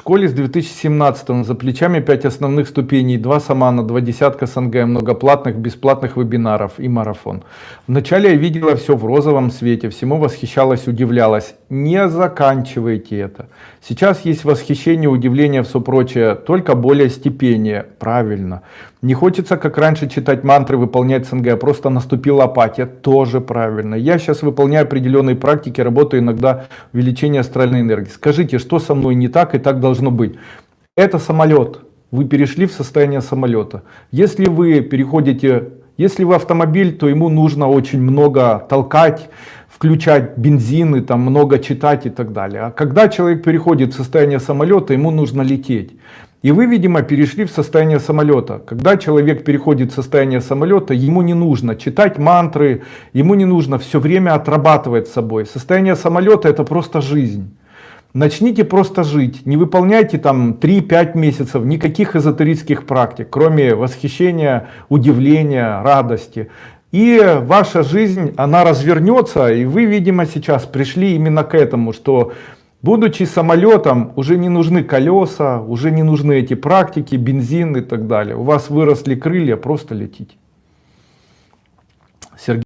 школе с 2017 за плечами 5 основных ступеней, 2 самана, 2 десятка СНГ, многоплатных, бесплатных вебинаров и марафон. Вначале я видела все в розовом свете, всему восхищалась, удивлялась. Не заканчивайте это. Сейчас есть восхищение, удивление, все прочее, только более степение. Правильно. Не хочется, как раньше, читать мантры, выполнять СНГ, просто наступила апатия. Тоже правильно. Я сейчас выполняю определенные практики, работаю иногда увеличение астральной энергии. Скажите, что со мной не так и так должно быть? Это самолет. Вы перешли в состояние самолета. Если вы переходите, если вы автомобиль, то ему нужно очень много толкать, включать бензин и там много читать и так далее. А когда человек переходит в состояние самолета, ему нужно лететь. И вы, видимо, перешли в состояние самолета. Когда человек переходит в состояние самолета, ему не нужно читать мантры, ему не нужно все время отрабатывать собой. Состояние самолета это просто жизнь. Начните просто жить, не выполняйте там 3-5 месяцев никаких эзотерических практик, кроме восхищения, удивления, радости. И ваша жизнь, она развернется, и вы, видимо, сейчас пришли именно к этому, что будучи самолетом, уже не нужны колеса, уже не нужны эти практики, бензин и так далее. У вас выросли крылья, просто летите. Сергей.